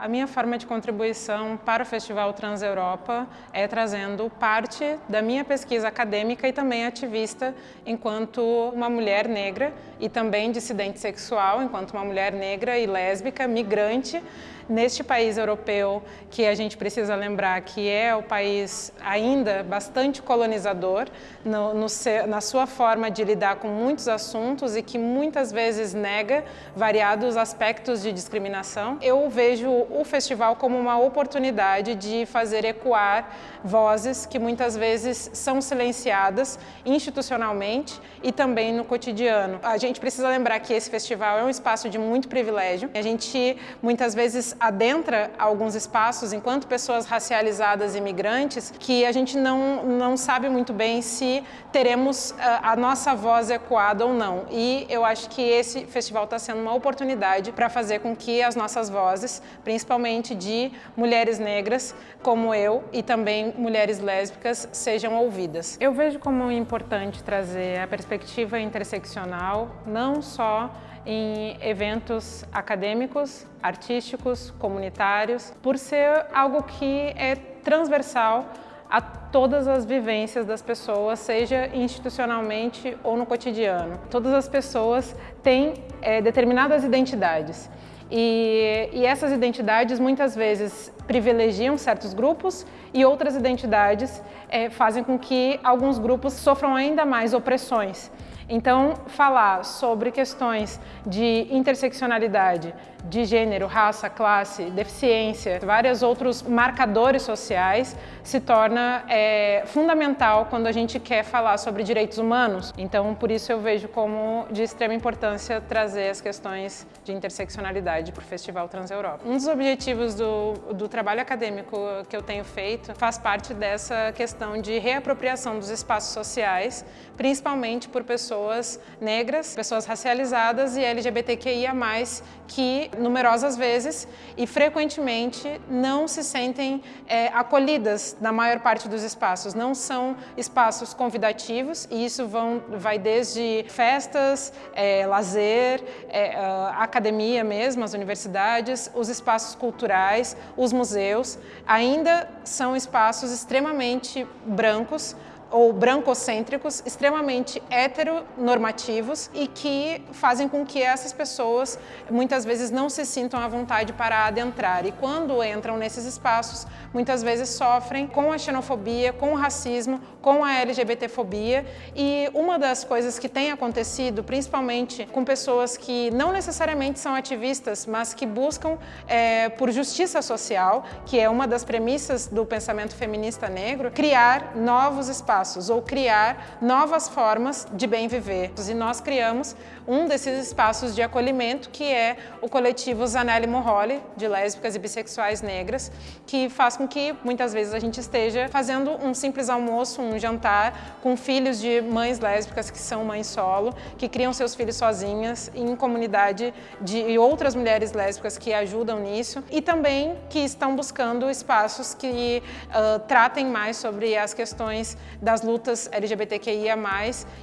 A minha forma de contribuição para o Festival Trans-Europa é trazendo parte da minha pesquisa acadêmica e também ativista enquanto uma mulher negra e também dissidente sexual, enquanto uma mulher negra e lésbica, migrante, neste país europeu que a gente precisa lembrar que é o país ainda bastante colonizador no, no, na sua forma de lidar com muitos assuntos e que muitas vezes nega variados aspectos de discriminação. Eu vejo o festival como uma oportunidade de fazer ecoar vozes que muitas vezes são silenciadas institucionalmente e também no cotidiano. A gente precisa lembrar que esse festival é um espaço de muito privilégio. A gente muitas vezes adentra alguns espaços enquanto pessoas racializadas e migrantes que a gente não, não sabe muito bem se teremos a, ah, a nossa voz ecoada ou não. E eu acho que esse festival está sendo uma oportunidade para fazer com que as nossas vozes, de mulheres negras como eu e também mulheres lésbicas, sejam ouvidas. Eu vejo como importante trazer a perspectiva interseccional, não só em eventos acadêmicos, artísticos, comunitários, por ser algo que é transversal a todas as vivências das pessoas, seja institucionalmente ou no cotidiano. Todas as pessoas têm é, determinadas identidades e, e essas identidades muitas vezes privilegiam certos grupos e outras identidades é, fazem com que alguns grupos sofram ainda mais opressões. Então, falar sobre questões de interseccionalidade, de gênero, raça, classe, deficiência, vários outros marcadores sociais, se torna é, fundamental quando a gente quer falar sobre direitos humanos. Então, por isso eu vejo como de extrema importância trazer as questões de interseccionalidade para o Festival Trans-Europa. Um dos objetivos do, do trabalho acadêmico que eu tenho feito faz parte dessa questão de reapropriação dos espaços sociais, principalmente por pessoas negras, pessoas racializadas e LGBTQIA+, que numerosas vezes e frequentemente não se sentem é, acolhidas na maior parte dos espaços. Não são espaços convidativos e isso vão, vai desde festas, é, lazer, é, academia mesmo, as universidades, os espaços culturais, os museus, ainda são espaços extremamente brancos, ou brancocêntricos, extremamente heteronormativos e que fazem com que essas pessoas muitas vezes não se sintam à vontade para adentrar. E quando entram nesses espaços, muitas vezes sofrem com a xenofobia, com o racismo, com a LGBTfobia. E uma das coisas que tem acontecido, principalmente com pessoas que não necessariamente são ativistas, mas que buscam é, por justiça social, que é uma das premissas do pensamento feminista negro, criar novos espaços espaços ou criar novas formas de bem viver. E nós criamos um desses espaços de acolhimento, que é o coletivo Zanelli Morroli, de lésbicas e bissexuais negras, que faz com que muitas vezes a gente esteja fazendo um simples almoço, um jantar com filhos de mães lésbicas que são mães solo, que criam seus filhos sozinhas em comunidade de outras mulheres lésbicas que ajudam nisso e também que estão buscando espaços que uh, tratem mais sobre as questões da das lutas LGBTQIA+,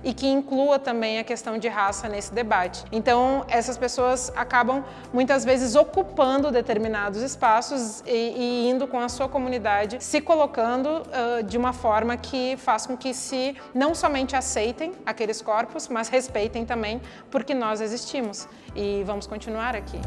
e que inclua também a questão de raça nesse debate. Então, essas pessoas acabam muitas vezes ocupando determinados espaços e, e indo com a sua comunidade, se colocando uh, de uma forma que faz com que se não somente aceitem aqueles corpos, mas respeitem também porque nós existimos e vamos continuar aqui.